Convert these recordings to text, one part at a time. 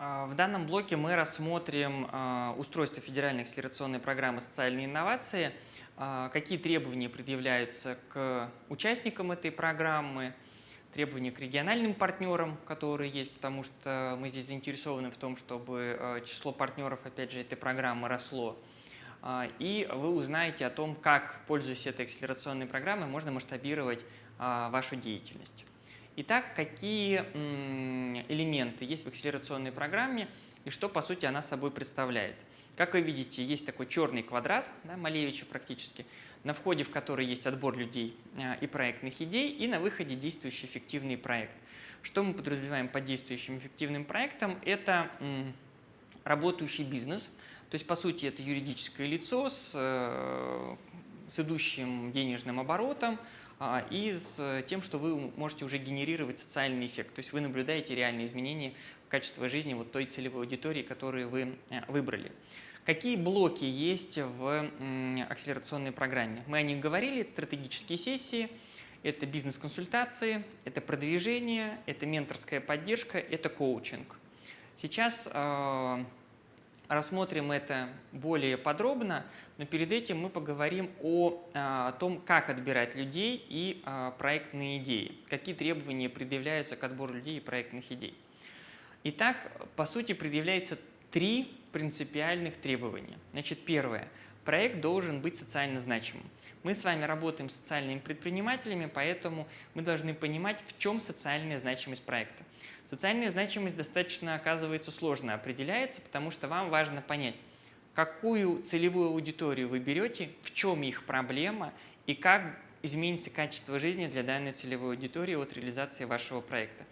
А, В данном блоке мы рассмотрим а, устройство федеральной акселерационной программы «Социальные инновации», а, какие требования предъявляются к участникам этой программы, требования к региональным партнерам, которые есть, потому что мы здесь заинтересованы в том, чтобы число партнеров, опять же, этой программы росло. И вы узнаете о том, как, пользуясь этой акселерационной программой, можно масштабировать вашу деятельность. Итак, какие элементы есть в акселерационной программе и что, по сути, она собой представляет? Как вы видите, есть такой черный квадрат, да, Малевича практически, на входе в который есть отбор людей а, и проектных идей, и на выходе действующий эффективный проект. Что мы подразумеваем под действующим эффективным проектом? Это работающий бизнес, то есть, по сути, это юридическое лицо с, э, с идущим денежным оборотом, и с э, тем, что вы можете уже генерировать социальный эффект. То есть вы наблюдаете реальные изменения в качестве жизни вот той целевой аудитории, которую вы э, выбрали. Какие блоки есть в акселерационной программе? Мы о них говорили, это стратегические сессии, это бизнес-консультации, это продвижение, это менторская поддержка, это коучинг. Сейчас э, рассмотрим это более подробно, но перед этим мы поговорим о, а, о том, как отбирать людей и а, проектные идеи, какие требования предъявляются к отбору людей и проектных идей. Итак, по сути, предъявляется три принципиальных требования. Значит, первое. Проект должен быть социально значимым. Мы с вами работаем с социальными предпринимателями, поэтому мы должны понимать, в чем социальная значимость проекта. Социальная значимость достаточно, оказывается, сложно определяется, потому что вам важно понять, какую целевую аудиторию вы берете, в чем их проблема и как изменится качество жизни для данной целевой аудитории от реализации вашего проекта.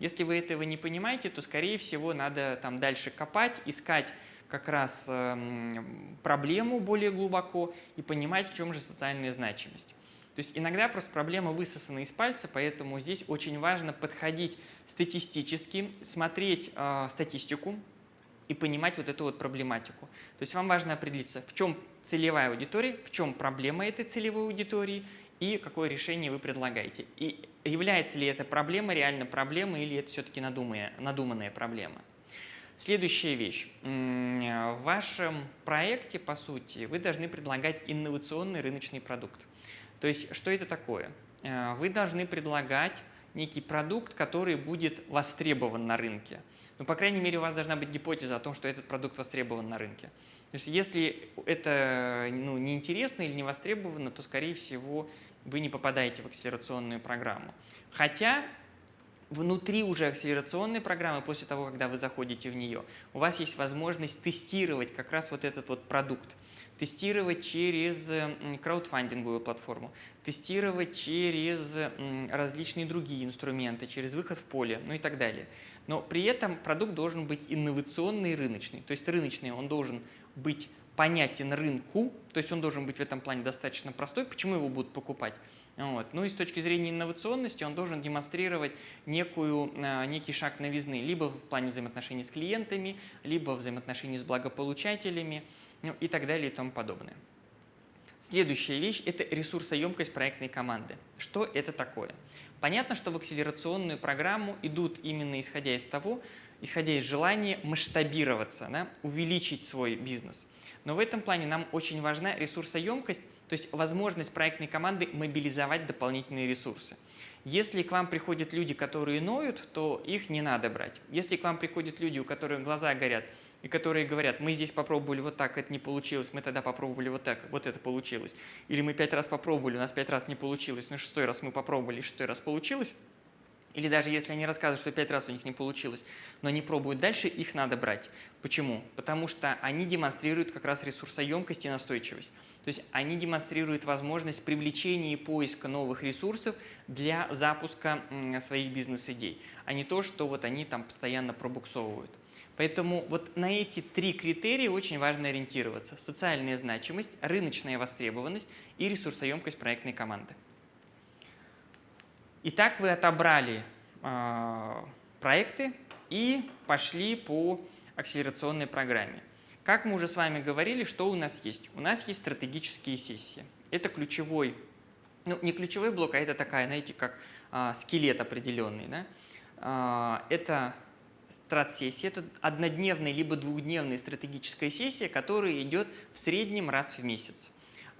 Если вы этого не понимаете, то, скорее всего, надо там дальше копать, искать как раз э, проблему более глубоко и понимать, в чем же социальная значимость. То есть иногда просто проблема высосана из пальца, поэтому здесь очень важно подходить статистически, смотреть э, статистику и понимать вот эту вот проблематику. То есть вам важно определиться, в чем целевая аудитория, в чем проблема этой целевой аудитории и какое решение вы предлагаете. И является ли эта проблема реально проблемой или это все-таки надуманная, надуманная проблема. Следующая вещь. В вашем проекте, по сути, вы должны предлагать инновационный рыночный продукт. То есть, что это такое? Э, вы должны предлагать некий продукт, который будет востребован на рынке. Ну, по крайней мере, у вас должна быть гипотеза о том, что этот продукт востребован на рынке. То есть, если это ну, неинтересно или не востребовано, то, скорее всего, вы не попадаете в акселерационную программу. Хотя внутри уже акселерационной программы, после того, когда вы заходите в нее, у вас есть возможность тестировать как раз вот этот вот продукт тестировать через краудфандинговую платформу, тестировать через различные другие инструменты, через выход в поле, ну и так далее. Но при этом продукт должен быть инновационный и рыночный. То есть рыночный он должен быть понятен рынку, то есть он должен быть в этом плане достаточно простой. Почему его будут покупать? Вот. Ну и с точки зрения инновационности он должен демонстрировать некую, а, некий шаг новизны, либо в плане взаимоотношений с клиентами, либо взаимоотношений с благополучателями ну, и так далее и тому подобное. Следующая вещь – это ресурсоемкость проектной команды. Что это такое? Понятно, что в акселерационную программу идут именно исходя из того, исходя из желания масштабироваться, да, увеличить свой бизнес. Но в этом плане нам очень важна ресурсоемкость, то есть возможность проектной команды мобилизовать дополнительные ресурсы. Если к вам приходят люди, которые ноют, то их не надо брать. Если к вам приходят люди, у которых глаза горят, и которые говорят, мы здесь попробовали вот так, это не получилось, мы тогда попробовали вот так, вот это получилось. Или мы пять раз попробовали, у нас пять раз не получилось, на шестой раз мы попробовали, шестой раз получилось. Или даже если они рассказывают, что пять раз у них не получилось, но они пробуют дальше, их надо брать. Почему? Потому что они демонстрируют как раз ресурсоемкость и настойчивость. То есть они демонстрируют возможность привлечения и поиска новых ресурсов для запуска своих бизнес-идей, а не то, что вот они там постоянно пробуксовывают. Поэтому вот на эти три критерия очень важно ориентироваться. Социальная значимость, рыночная востребованность и ресурсоемкость проектной команды. Итак, вы отобрали э, проекты и пошли по акселерационной программе. Как мы уже с вами говорили, что у нас есть? У нас есть стратегические сессии. Это ключевой, ну не ключевой блок, а это такая, знаете, как э, скелет определенный. Да? Э, это стратсессия – это однодневная либо двухдневная стратегическая сессия, которая идет в среднем раз в месяц.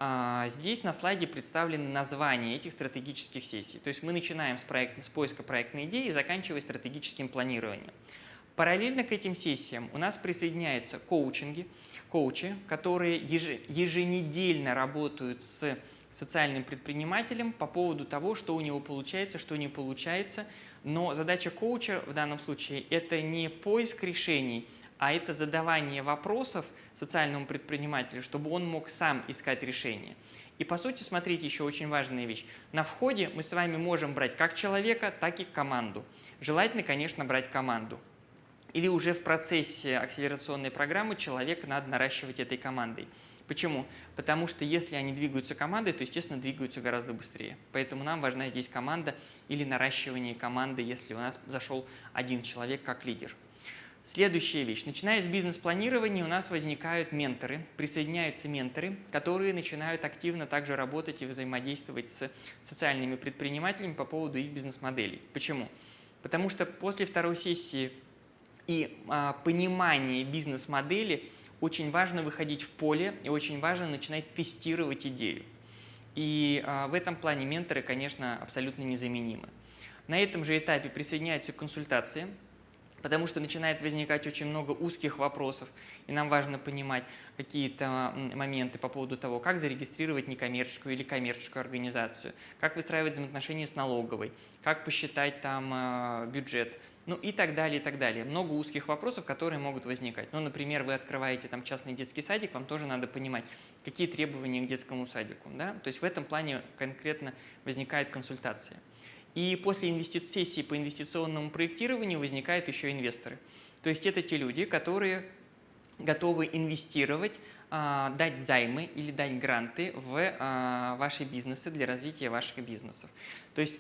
А, здесь на слайде представлены названия этих стратегических сессий. То есть мы начинаем с, проект, с поиска проектной идеи и заканчивая стратегическим планированием. Параллельно к этим сессиям у нас присоединяются коучинги, коучи, которые еженедельно работают с социальным предпринимателем по поводу того, что у него получается, что не получается. Но задача коуча в данном случае – это не поиск решений, а это задавание вопросов социальному предпринимателю, чтобы он мог сам искать решение. И по сути, смотрите, еще очень важная вещь. На входе мы с вами можем брать как человека, так и команду. Желательно, конечно, брать команду. Или уже в процессе акселерационной программы человека надо наращивать этой командой. Почему? Потому что если они двигаются командой, то, естественно, двигаются гораздо быстрее. Поэтому нам важна здесь команда или наращивание команды, если у нас зашел один человек как лидер. Следующая вещь. Начиная с бизнес-планирования у нас возникают менторы, присоединяются менторы, которые начинают активно также работать и взаимодействовать с социальными предпринимателями по поводу их бизнес-моделей. Почему? Потому что после второй сессии и а, понимания бизнес-модели очень важно выходить в поле и очень важно начинать тестировать идею. И а, в этом плане менторы, конечно, абсолютно незаменимы. На этом же этапе присоединяются консультации, потому что начинает возникать очень много узких вопросов, и нам важно понимать какие-то моменты по поводу того, как зарегистрировать некоммерческую или коммерческую организацию, как выстраивать взаимоотношения с налоговой, как посчитать там э, бюджет, ну и так далее, и так далее. Много узких вопросов, которые могут возникать. Ну, например, вы открываете там частный детский садик, вам тоже надо понимать, какие требования к детскому садику. Да? То есть в этом плане конкретно возникает консультация. И после сессии по инвестиционному проектированию возникают еще инвесторы. То есть это те люди, которые готовы инвестировать, а, дать займы или дать гранты в а, ваши бизнесы для развития ваших бизнесов. То есть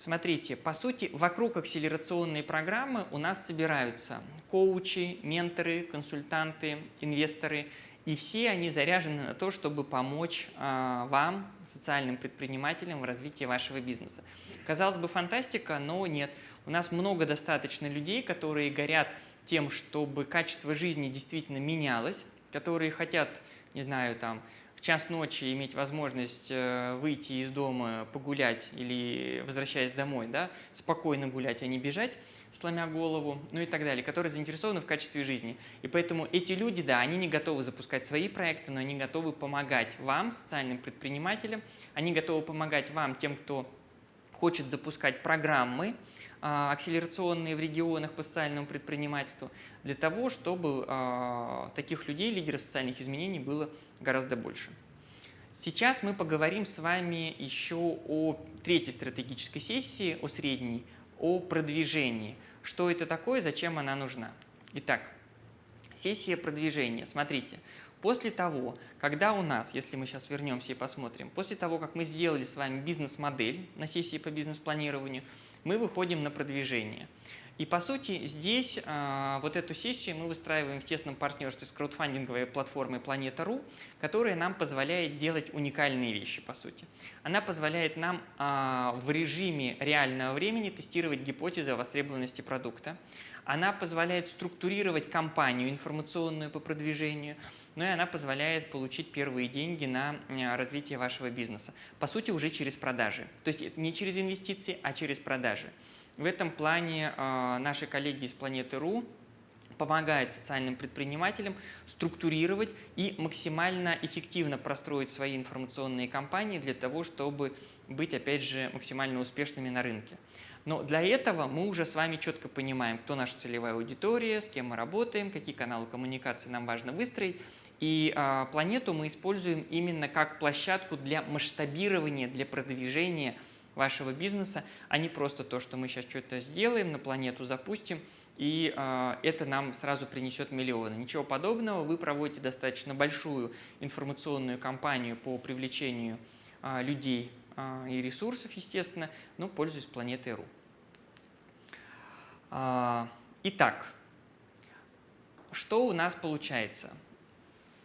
Смотрите, по сути, вокруг акселерационной программы у нас собираются коучи, менторы, консультанты, инвесторы, и все они заряжены на то, чтобы помочь э, вам, социальным предпринимателям, в развитии вашего бизнеса. Казалось бы, фантастика, но нет. У нас много достаточно людей, которые горят тем, чтобы качество жизни действительно менялось, которые хотят, не знаю, там, в час ночи иметь возможность э, выйти из дома, погулять или возвращаясь домой, да, спокойно гулять, а не бежать, сломя голову, ну и так далее, которые заинтересованы в качестве жизни. И поэтому эти люди, да, они не готовы запускать свои проекты, но они готовы помогать вам, социальным предпринимателям, они готовы помогать вам, тем, кто хочет запускать программы акселерационные в регионах по социальному предпринимательству, для того, чтобы а, таких людей, лидеров социальных изменений, было гораздо больше. Сейчас мы поговорим с вами еще о третьей стратегической сессии, о средней, о продвижении. Что это такое, зачем она нужна? Итак, сессия продвижения. Смотрите, После того, когда у нас, если мы сейчас вернемся и посмотрим, после того, как мы сделали с вами бизнес-модель на сессии по бизнес-планированию, мы выходим на продвижение. И по сути здесь э, вот эту сессию мы выстраиваем в тесном партнерстве с краудфандинговой платформой Планета.ру, которая нам позволяет делать уникальные вещи по сути. Она позволяет нам э, в режиме реального времени тестировать гипотезы о востребованности продукта. Она позволяет структурировать кампанию информационную по продвижению, ну и она позволяет получить первые деньги на э, развитие вашего бизнеса. По сути, уже через продажи. То есть не через инвестиции, а через продажи. В этом плане э, наши коллеги из Планеты.ру помогают социальным предпринимателям структурировать и максимально эффективно простроить свои информационные кампании для того, чтобы быть, опять же, максимально успешными на рынке. Но для этого мы уже с вами четко понимаем, кто наша целевая аудитория, с кем мы работаем, какие каналы коммуникации нам важно выстроить, и а, планету мы используем именно как площадку для масштабирования, для продвижения вашего бизнеса, а не просто то, что мы сейчас что-то сделаем, на планету запустим, и а, это нам сразу принесет миллионы. Ничего подобного, вы проводите достаточно большую информационную кампанию по привлечению а, людей а, и ресурсов, естественно, но пользуясь планетой.ру. А, итак, что у нас получается?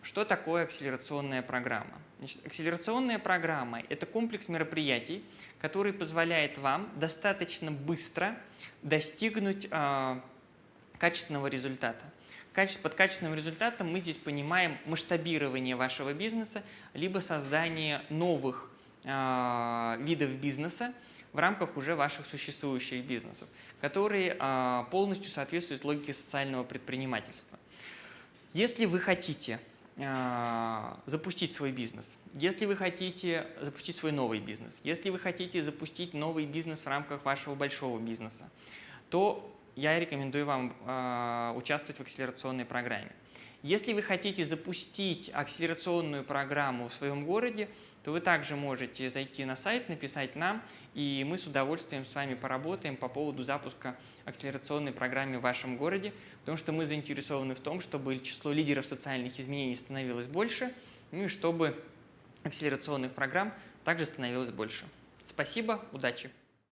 Что такое акселерационная программа? Значит, акселерационная программа – это комплекс мероприятий, который позволяет вам достаточно быстро достигнуть э, качественного результата. Под качественным результатом мы здесь понимаем масштабирование вашего бизнеса, либо создание новых э, видов бизнеса в рамках уже ваших существующих бизнесов, которые э, полностью соответствуют логике социального предпринимательства. Если вы хотите запустить свой бизнес, если вы хотите запустить свой новый бизнес, если вы хотите запустить новый бизнес в рамках вашего большого бизнеса, то я рекомендую вам э, участвовать в акселерационной программе. Если вы хотите запустить акселерационную программу в своем городе, то вы также можете зайти на сайт, написать нам, и мы с удовольствием с вами поработаем по поводу запуска акселерационной программы в вашем городе, потому что мы заинтересованы в том, чтобы число лидеров социальных изменений становилось больше, ну и чтобы акселерационных программ также становилось больше. Спасибо, удачи!